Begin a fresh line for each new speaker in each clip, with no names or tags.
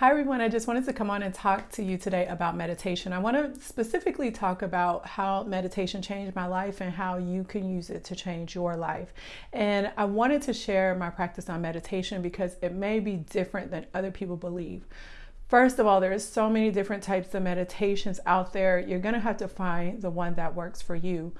Hi everyone, I just wanted to come on and talk to you today about meditation. I want to specifically talk about how meditation changed my life and how you can use it to change your life. And I wanted to share my practice on meditation because it may be different than other people believe. First of all, there's so many different types of meditations out there. You're going to have to find the one that works for you.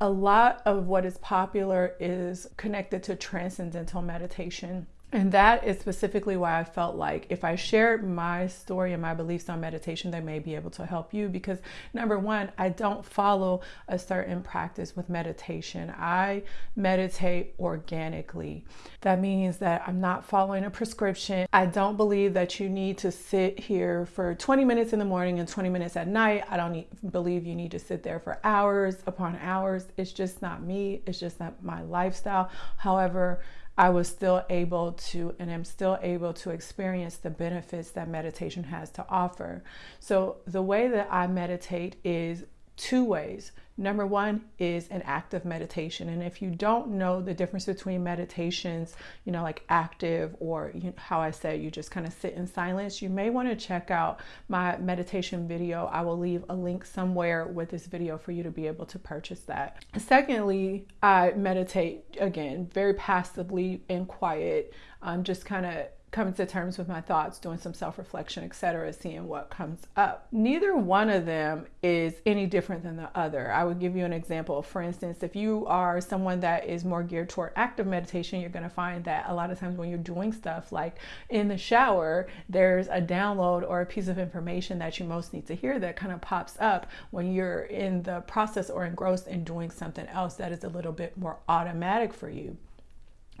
A lot of what is popular is connected to transcendental meditation and that is specifically why I felt like if I shared my story and my beliefs on meditation, they may be able to help you. Because number one, I don't follow a certain practice with meditation. I meditate organically. That means that I'm not following a prescription. I don't believe that you need to sit here for 20 minutes in the morning and 20 minutes at night. I don't need, believe you need to sit there for hours upon hours. It's just not me. It's just not my lifestyle. However, I was still able to and am still able to experience the benefits that meditation has to offer. So, the way that I meditate is two ways. Number one is an active meditation. And if you don't know the difference between meditations, you know, like active or you how I say you just kind of sit in silence, you may want to check out my meditation video. I will leave a link somewhere with this video for you to be able to purchase that. Secondly, I meditate again very passively and quiet, um, just kind of coming to terms with my thoughts, doing some self-reflection, etc., seeing what comes up. Neither one of them is any different than the other. I would give you an example. For instance, if you are someone that is more geared toward active meditation, you're going to find that a lot of times when you're doing stuff like in the shower, there's a download or a piece of information that you most need to hear that kind of pops up when you're in the process or engrossed in doing something else that is a little bit more automatic for you.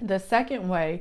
The second way,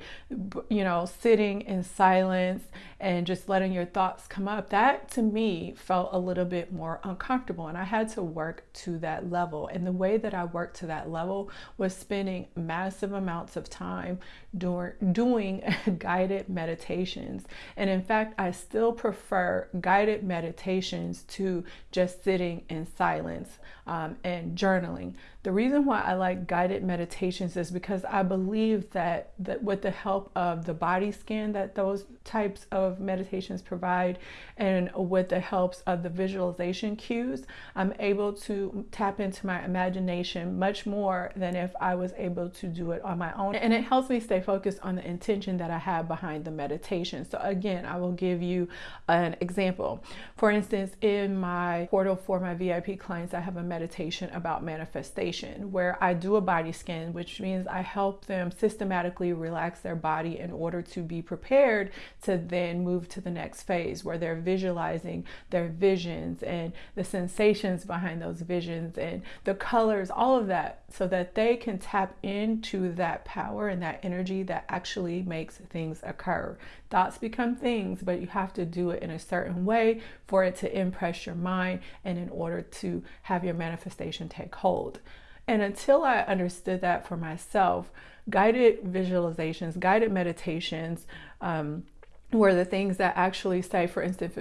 you know, sitting in silence and just letting your thoughts come up, that to me felt a little bit more uncomfortable. And I had to work to that level. And the way that I worked to that level was spending massive amounts of time doing, guided meditations. And in fact, I still prefer guided meditations to just sitting in silence um, and journaling. The reason why I like guided meditations is because I believe that, that with the help of the body scan that those types of meditations provide and with the helps of the visualization cues, I'm able to tap into my imagination much more than if I was able to do it on my own. And it helps me stay focused on the intention that I have behind the meditation. So again, I will give you an example. For instance, in my portal for my VIP clients, I have a meditation about manifestation where I do a body scan, which means I help them relax their body in order to be prepared to then move to the next phase where they're visualizing their visions and the sensations behind those visions and the colors, all of that, so that they can tap into that power and that energy that actually makes things occur. Thoughts become things, but you have to do it in a certain way for it to impress your mind and in order to have your manifestation take hold. And until I understood that for myself, guided visualizations, guided meditations, um, were the things that actually say, for instance,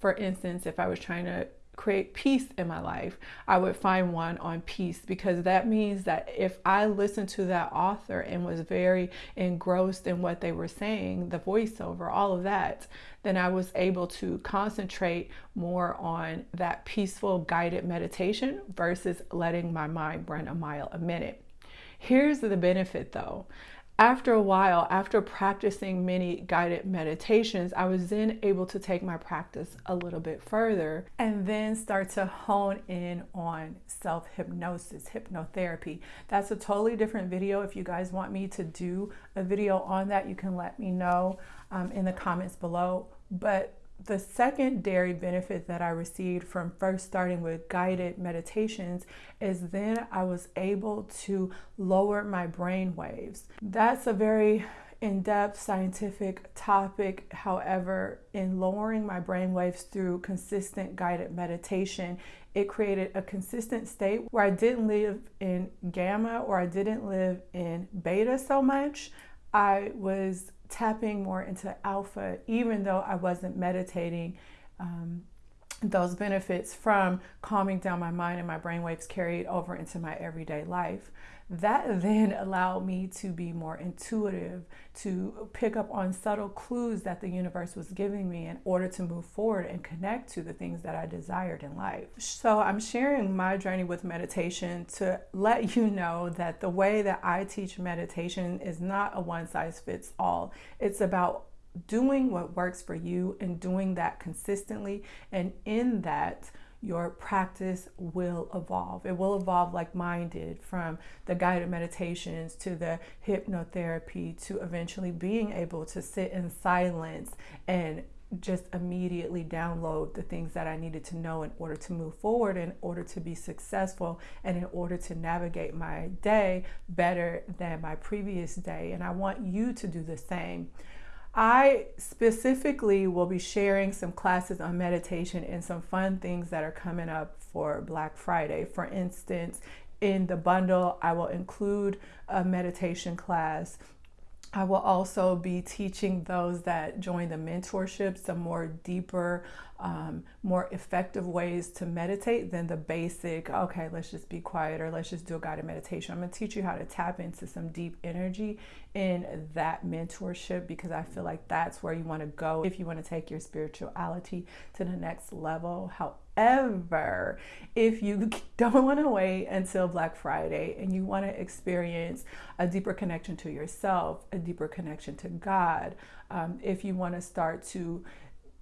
for instance, if I was trying to create peace in my life, I would find one on peace because that means that if I listened to that author and was very engrossed in what they were saying, the voiceover, all of that, then I was able to concentrate more on that peaceful guided meditation versus letting my mind run a mile a minute. Here's the benefit though after a while, after practicing many guided meditations, I was then able to take my practice a little bit further and then start to hone in on self hypnosis, hypnotherapy. That's a totally different video. If you guys want me to do a video on that, you can let me know um, in the comments below. But the secondary benefit that I received from first starting with guided meditations is then I was able to lower my brain waves. That's a very in-depth scientific topic. However, in lowering my brain waves through consistent guided meditation, it created a consistent state where I didn't live in gamma or I didn't live in beta so much. I was tapping more into alpha, even though I wasn't meditating um, those benefits from calming down my mind and my brainwaves carried over into my everyday life. That then allowed me to be more intuitive, to pick up on subtle clues that the universe was giving me in order to move forward and connect to the things that I desired in life. So, I'm sharing my journey with meditation to let you know that the way that I teach meditation is not a one size fits all. It's about doing what works for you and doing that consistently. And in that, your practice will evolve. It will evolve like mine did from the guided meditations to the hypnotherapy to eventually being able to sit in silence and just immediately download the things that I needed to know in order to move forward, in order to be successful, and in order to navigate my day better than my previous day. And I want you to do the same. I specifically will be sharing some classes on meditation and some fun things that are coming up for Black Friday. For instance, in the bundle, I will include a meditation class I will also be teaching those that join the mentorship some more deeper, um, more effective ways to meditate than the basic, okay, let's just be quiet or let's just do a guided meditation. I'm going to teach you how to tap into some deep energy in that mentorship because I feel like that's where you want to go if you want to take your spirituality to the next level. How However, if you don't want to wait until Black Friday and you want to experience a deeper connection to yourself, a deeper connection to God, um, if you want to start to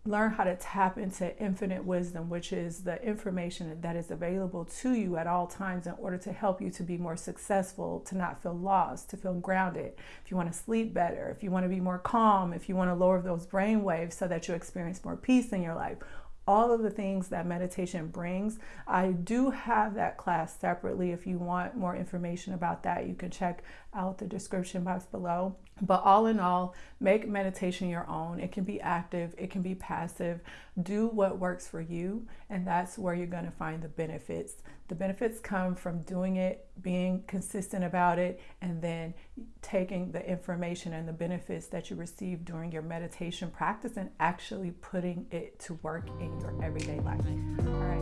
learn how to tap into infinite wisdom, which is the information that is available to you at all times in order to help you to be more successful, to not feel lost, to feel grounded. If you want to sleep better, if you want to be more calm, if you want to lower those brain waves so that you experience more peace in your life, all of the things that meditation brings. I do have that class separately. If you want more information about that, you can check out the description box below. But all in all, make meditation your own. It can be active, it can be passive. Do what works for you, and that's where you're going to find the benefits. The benefits come from doing it, being consistent about it, and then taking the information and the benefits that you receive during your meditation practice and actually putting it to work in your everyday life. All right.